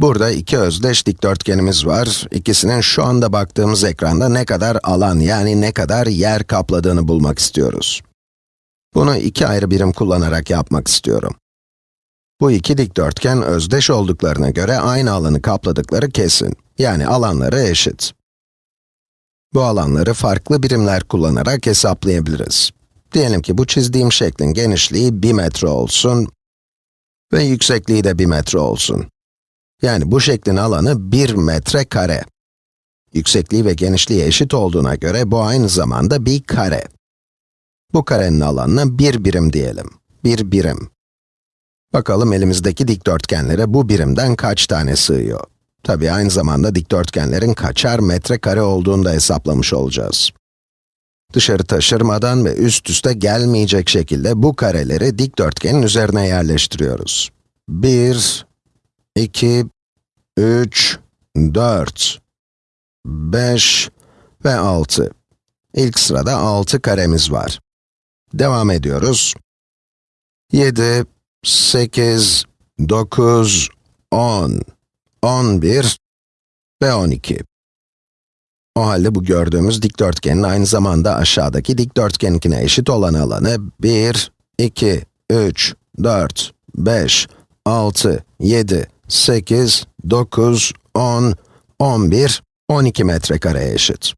Burada iki özdeş dikdörtgenimiz var. İkisinin şu anda baktığımız ekranda ne kadar alan, yani ne kadar yer kapladığını bulmak istiyoruz. Bunu iki ayrı birim kullanarak yapmak istiyorum. Bu iki dikdörtgen özdeş olduklarına göre aynı alanı kapladıkları kesin. Yani alanları eşit. Bu alanları farklı birimler kullanarak hesaplayabiliriz. Diyelim ki bu çizdiğim şeklin genişliği 1 metre olsun ve yüksekliği de 1 metre olsun. Yani bu şeklin alanı 1 metre kare. Yüksekliği ve genişliği eşit olduğuna göre bu aynı zamanda bir kare. Bu karenin alanına 1 birim diyelim. 1 birim. Bakalım elimizdeki dikdörtgenlere bu birimden kaç tane sığıyor? Tabii aynı zamanda dikdörtgenlerin kaçar metrekare olduğunu da hesaplamış olacağız. Dışarı taşırmadan ve üst üste gelmeyecek şekilde bu kareleri dikdörtgenin üzerine yerleştiriyoruz. 1, 2, 3, 4, 5 ve 6. İlk sırada 6 karemiz var. Devam ediyoruz. 7, 8, 9, 10, 11 ve 12. O halde bu gördüğümüz dikdörtgenin aynı zamanda aşağıdaki dikdörtgeninkine eşit olan alanı 1, 2, 3, 4, 5, 6, 7, 8, 9, 10, 11, 12 metrekareye eşit.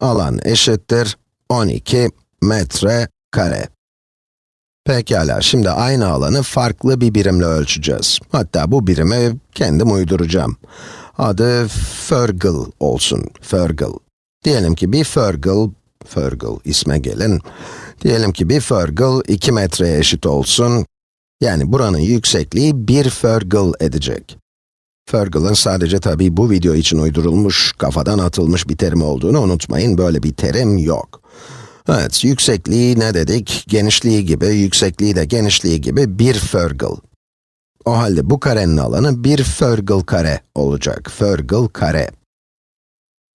Alan eşittir 12 metre kare. Pekala, şimdi aynı alanı farklı bir birimle ölçeceğiz. Hatta bu birimi kendim uyduracağım. Adı Fergal olsun, Fergal. Diyelim ki bir Fergal, Fergal isme gelin. Diyelim ki bir Fergal 2 metreye eşit olsun. Yani buranın yüksekliği 1 Fergal edecek. Fergal'ın sadece tabii bu video için uydurulmuş, kafadan atılmış bir terim olduğunu unutmayın, böyle bir terim yok. Evet, yüksekliği ne dedik? Genişliği gibi, yüksekliği de genişliği gibi bir Fergal. O halde bu karenin alanı bir Fergal kare olacak. Fergal kare.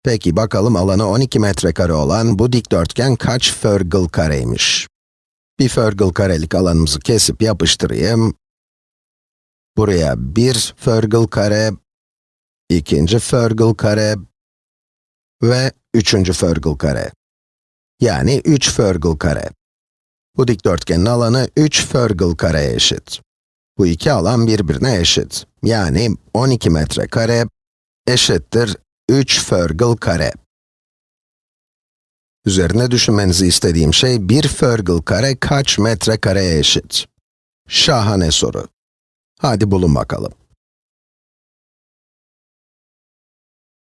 Peki bakalım alanı 12 metrekare olan bu dikdörtgen kaç Fergal kareymiş? Bir Fergal karelik alanımızı kesip yapıştırayım. Buraya bir Fergal kare, ikinci Fergal kare ve üçüncü Fergal kare. Yani 3 Fergal kare. Bu dikdörtgenin alanı 3 Fergal kareye eşit. Bu iki alan birbirine eşit. Yani 12 metre kare eşittir 3 Fergal kare. Üzerine düşünmenizi istediğim şey, 1 Fergal kare kaç metre kareye eşit? Şahane soru. Hadi bulun bakalım.